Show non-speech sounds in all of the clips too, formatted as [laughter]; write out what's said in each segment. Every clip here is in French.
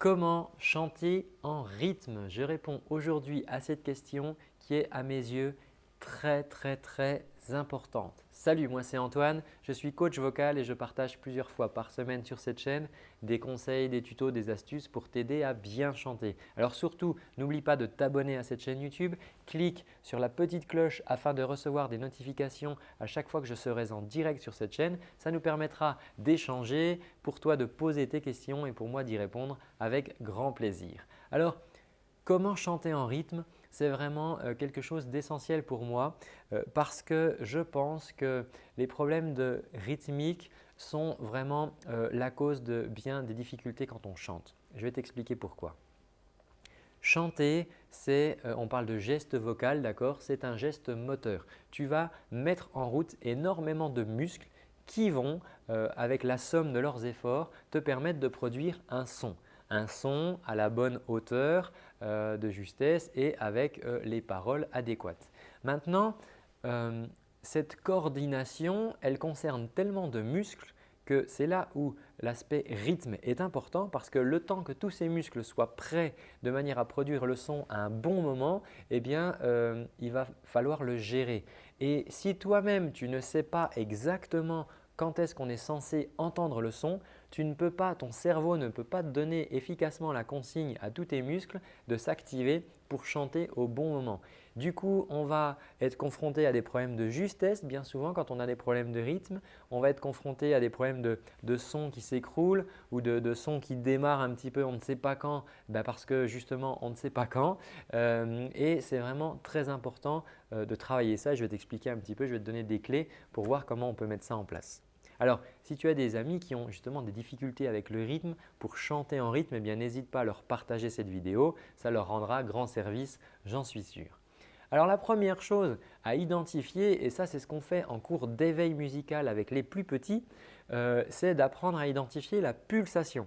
Comment chanter en rythme. Je réponds aujourd'hui à cette question qui est à mes yeux très très très importante. Salut, moi c'est Antoine, je suis coach vocal et je partage plusieurs fois par semaine sur cette chaîne des conseils, des tutos, des astuces pour t'aider à bien chanter. Alors surtout, n'oublie pas de t'abonner à cette chaîne YouTube, clique sur la petite cloche afin de recevoir des notifications à chaque fois que je serai en direct sur cette chaîne. Ça nous permettra d'échanger, pour toi de poser tes questions et pour moi d'y répondre avec grand plaisir. Alors, comment chanter en rythme? C'est vraiment euh, quelque chose d'essentiel pour moi euh, parce que je pense que les problèmes de rythmique sont vraiment euh, la cause de bien des difficultés quand on chante. Je vais t'expliquer pourquoi. Chanter, c'est, on parle de geste vocal, d'accord? C'est un geste moteur. Tu vas mettre en route énormément de muscles qui vont, avec la somme de leurs efforts, te permettre de produire un son un son à la bonne hauteur euh, de justesse et avec euh, les paroles adéquates. Maintenant, euh, cette coordination, elle concerne tellement de muscles que c'est là où l'aspect rythme est important parce que le temps que tous ces muscles soient prêts de manière à produire le son à un bon moment, eh bien, il va falloir le gérer. Et si toi-même, tu ne sais pas exactement quand est-ce qu'on est censé entendre le son, tu ne peux pas, ton cerveau ne peut pas te donner efficacement la consigne à tous tes muscles de s'activer pour chanter au bon moment. Du coup, on va être confronté à des problèmes de justesse bien souvent quand on a des problèmes de rythme. On va être confronté à des problèmes de, de son qui s'écroulent ou de, de, son qui démarre un petit peu on ne sait pas quand ben parce que justement on ne sait pas quand. Euh, et c'est vraiment très important euh, de travailler ça. Je vais t'expliquer un petit peu, je vais te donner des clés pour voir comment on peut mettre ça en place. Alors, si tu as des amis qui ont justement des difficultés avec le rythme, pour chanter en rythme, eh bien n'hésite pas à leur partager cette vidéo. Ça leur rendra grand service, j'en suis sûr. Alors la première chose à identifier, et ça c'est ce qu'on fait en cours d'éveil musical avec les plus petits, euh, c'est d'apprendre à identifier la pulsation.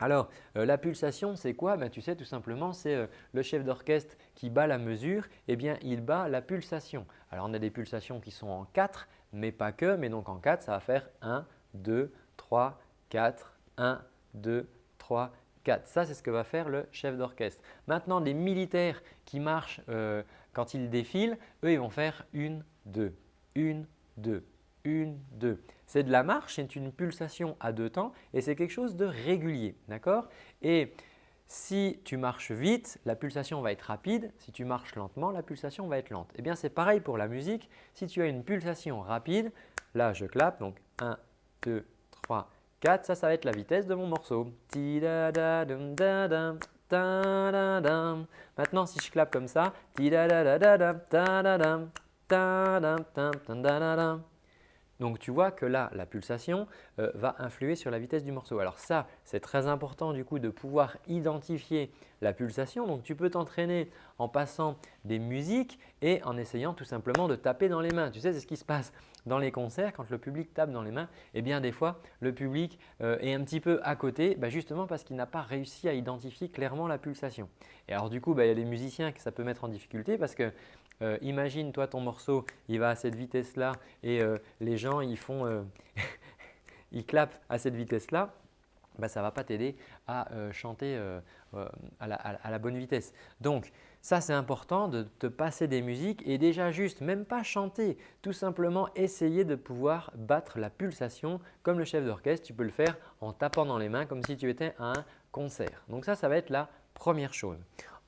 Alors euh, la pulsation c'est quoi? Ben, Tu sais tout simplement c'est euh, le chef d'orchestre qui bat la mesure, eh bien il bat la pulsation. Alors on a des pulsations qui sont en 4, mais pas que. Mais donc en 4, ça va faire 1, 2, 3, 4, 1, 2, 3, 4. Ça, c'est ce que va faire le chef d'orchestre. Maintenant, les militaires qui marchent euh, quand ils défilent, eux, ils vont faire 1, 2, 1, 2, 1, 2. C'est de la marche, c'est une pulsation à deux temps et c'est quelque chose de régulier. D'accord? Et si tu marches vite, la pulsation va être rapide. Si tu marches lentement, la pulsation va être lente. Eh bien, c'est pareil pour la musique. Si tu as une pulsation rapide, là je clappe, donc 1, 2, 3, 4, ça, ça va être la vitesse de mon morceau. Maintenant, si je clappe comme ça, donc, tu vois que là, la pulsation euh, va influer sur la vitesse du morceau. Alors ça, c'est très important du coup de pouvoir identifier la pulsation. Donc, tu peux t'entraîner en passant des musiques et en essayant tout simplement de taper dans les mains. Tu sais, c'est ce qui se passe dans les concerts quand le public tape dans les mains. Eh bien, des fois, le public euh, est un petit peu à côté bah, justement parce qu'il n'a pas réussi à identifier clairement la pulsation. Et alors du coup, bah, il y a des musiciens que ça peut mettre en difficulté parce que euh, imagine toi ton morceau, il va à cette vitesse-là et euh, les gens ils font, euh, [laughs] ils clapent à cette vitesse-là. Bah, ça ne va pas t'aider à chanter à la, bonne vitesse. Donc, ça c'est important de te passer des musiques et déjà juste, même pas chanter, tout simplement essayer de pouvoir battre la pulsation comme le chef d'orchestre. Tu peux le faire en tapant dans les mains comme si tu étais à un concert. Donc ça, ça va être la première chose.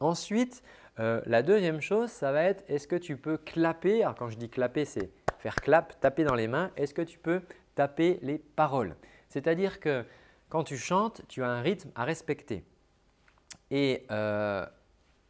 Ensuite, euh, la deuxième chose, ça va être est-ce que tu peux clapper Alors quand je dis clapper, c'est faire clap, taper dans les mains. Est-ce que tu peux taper les paroles? C'est-à-dire que quand tu chantes, tu as un rythme à respecter. Et euh,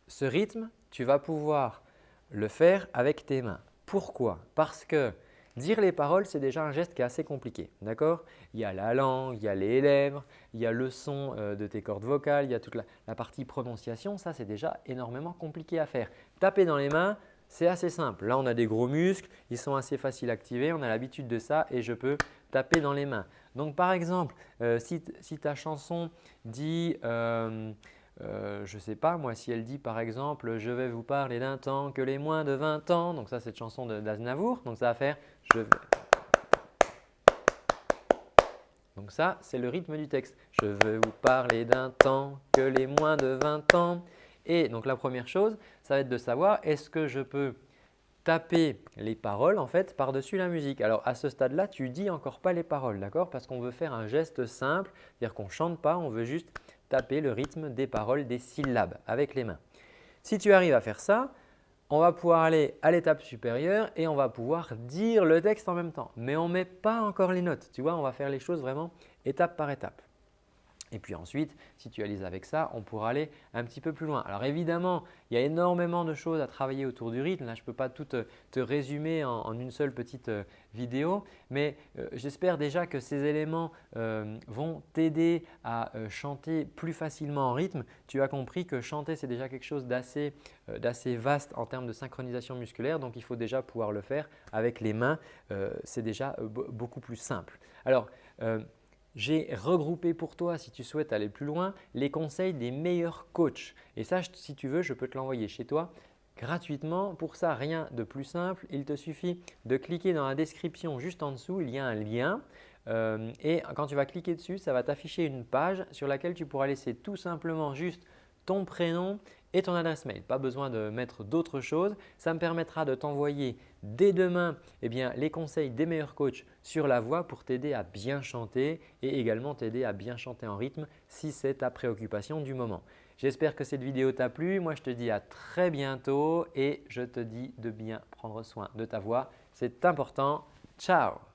ce rythme, tu vas pouvoir le faire avec tes mains. Pourquoi? Parce que Dire les paroles, c'est déjà un geste qui est assez compliqué. D'accord? Il y a la langue, il y a les lèvres, il y a le son euh, de tes cordes vocales, il y a toute la, partie prononciation. Ça, c'est déjà énormément compliqué à faire. Taper dans les mains, c'est assez simple. Là, on a des gros muscles, ils sont assez faciles à activer, on a l'habitude de ça et je peux taper dans les mains. Donc, par exemple, euh, si, ta chanson dit euh, euh, je ne sais pas, moi, si elle dit par exemple « Je vais vous parler d'un temps que les moins de 20 ans », donc ça, c'est une chanson d'Aznavour, donc ça va faire « Je vais… » Donc ça, c'est le rythme du texte. Je veux vous parler d'un temps que les moins de 20 ans. Et donc la première chose, ça va être de savoir est-ce que je peux taper les paroles en fait par-dessus la musique? Alors à ce stade-là, tu dis encore pas les paroles, d'accord? Parce qu'on veut faire un geste simple, c'est-à-dire qu'on ne chante pas, on veut juste taper le rythme des paroles, des syllabes avec les mains. Si tu arrives à faire ça, on va pouvoir aller à l'étape supérieure et on va pouvoir dire le texte en même temps. Mais on ne met pas encore les notes, tu vois, on va faire les choses vraiment étape par étape. Et puis ensuite, si tu alises avec ça, on pourra aller un petit peu plus loin. Alors évidemment, il y a énormément de choses à travailler autour du rythme. Là, je ne peux pas tout te, résumer en, une seule petite euh, vidéo, mais euh, j'espère déjà que ces éléments euh, vont t'aider à chanter plus facilement en rythme. Tu as compris que chanter, c'est déjà quelque chose d'assez vaste en termes de synchronisation musculaire, donc il faut déjà pouvoir le faire avec les mains. c'est déjà beaucoup plus simple. Alors, j'ai regroupé pour toi, si tu souhaites aller plus loin, les conseils des meilleurs coachs. Et ça, si tu veux, je peux te l'envoyer chez toi gratuitement. Pour ça, rien de plus simple. Il te suffit de cliquer dans la description juste en dessous. Il y a un lien. Euh, et quand tu vas cliquer dessus, ça va t'afficher une page sur laquelle tu pourras laisser tout simplement juste ton prénom et ton adresse mail. Pas besoin de mettre d'autres choses. Ça me permettra de t'envoyer dès demain eh bien, les conseils des meilleurs coachs sur la voix pour t'aider à bien chanter et également t'aider à bien chanter en rythme si c'est ta préoccupation du moment. J'espère que cette vidéo t'a plu. Moi, je te dis à très bientôt et je te dis de bien prendre soin de ta voix. C'est important. Ciao